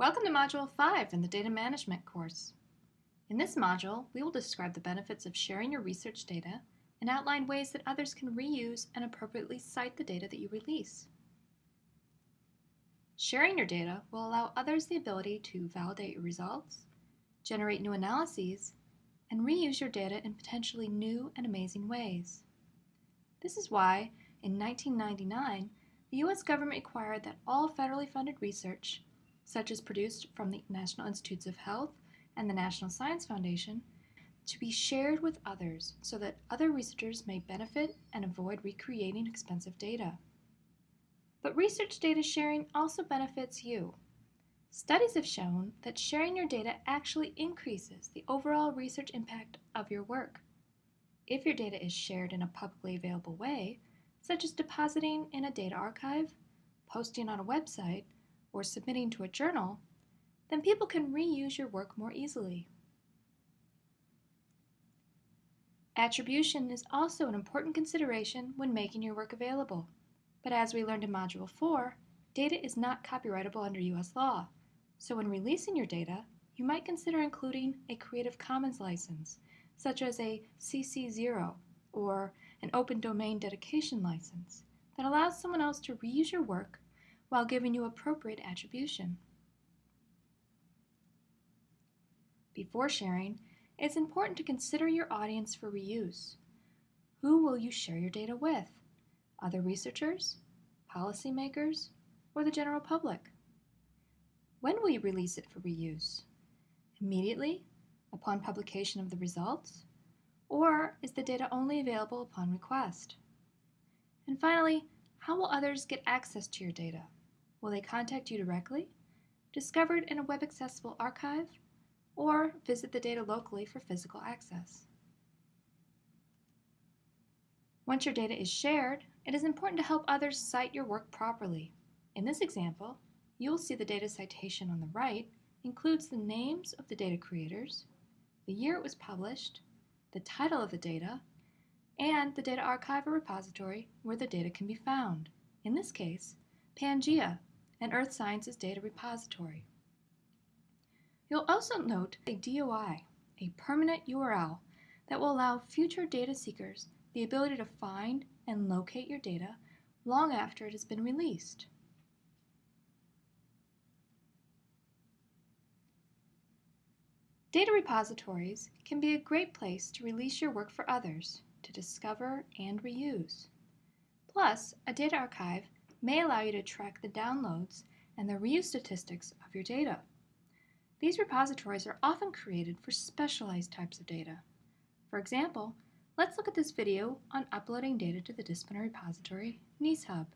Welcome to Module 5 in the Data Management course. In this module, we will describe the benefits of sharing your research data and outline ways that others can reuse and appropriately cite the data that you release. Sharing your data will allow others the ability to validate your results, generate new analyses, and reuse your data in potentially new and amazing ways. This is why, in 1999, the U.S. government required that all federally funded research, such as produced from the National Institutes of Health and the National Science Foundation, to be shared with others so that other researchers may benefit and avoid recreating expensive data. But research data sharing also benefits you. Studies have shown that sharing your data actually increases the overall research impact of your work. If your data is shared in a publicly available way, such as depositing in a data archive, posting on a website, or submitting to a journal, then people can reuse your work more easily. Attribution is also an important consideration when making your work available. But as we learned in Module 4, data is not copyrightable under U.S. law. So when releasing your data, you might consider including a Creative Commons license, such as a CC0 or an open domain dedication license that allows someone else to reuse your work while giving you appropriate attribution. Before sharing, it's important to consider your audience for reuse. Who will you share your data with? Other researchers, policymakers, or the general public? When will you release it for reuse? Immediately, upon publication of the results? Or is the data only available upon request? And finally, how will others get access to your data? Will they contact you directly, discovered in a web accessible archive, or visit the data locally for physical access? Once your data is shared, it is important to help others cite your work properly. In this example, you will see the data citation on the right includes the names of the data creators, the year it was published, the title of the data, and the data archive or repository where the data can be found. In this case, PANGAEA, an Earth Sciences data repository. You'll also note a DOI, a permanent URL that will allow future data seekers the ability to find and locate your data long after it has been released. Data repositories can be a great place to release your work for others to discover and reuse. Plus, a data archive may allow you to track the downloads and the reuse statistics of your data. These repositories are often created for specialized types of data. For example, let's look at this video on uploading data to the disciplinary repository NEEShub.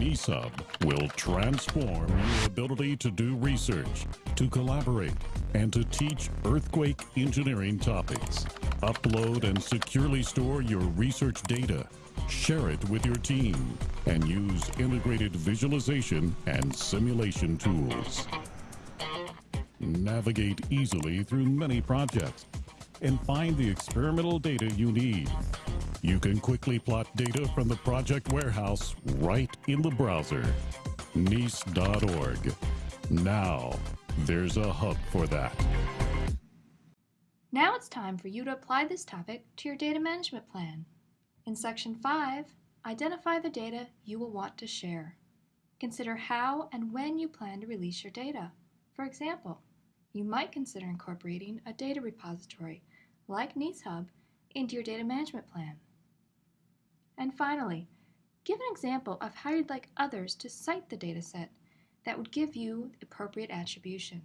NEEShub will transform your ability to do research, to collaborate, and to teach earthquake engineering topics. Upload and securely store your research data. Share it with your team and use integrated visualization and simulation tools. Navigate easily through many projects and find the experimental data you need you can quickly plot data from the project warehouse right in the browser. NEES.org. Now, there's a hub for that. Now it's time for you to apply this topic to your data management plan. In Section 5, identify the data you will want to share. Consider how and when you plan to release your data. For example, you might consider incorporating a data repository like NEEShub into your data management plan. And finally, give an example of how you'd like others to cite the dataset that would give you appropriate attribution.